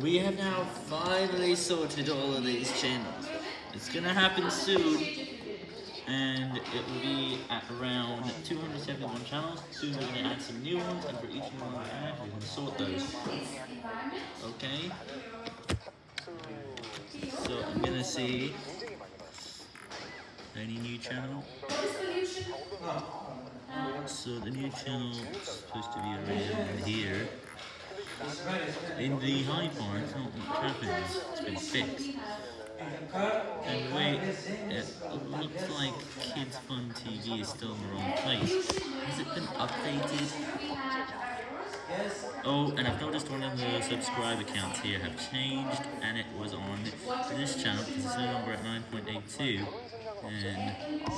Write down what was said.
We have now finally sorted all of these channels. It's gonna happen soon, and it will be at around 271 channels. Soon we're gonna add some new ones, and for each one we add, we're gonna sort those. Okay? So I'm gonna see any new channel. So the new channel is supposed to be around here. In the high bar, it's not much happens. It's been fixed. And wait, it looks like Kids Fun TV is still in the wrong place. Has it been updated? Oh, and I've noticed one of the subscribe accounts here have changed, and it was on this channel, because it's no longer at 9.82, and...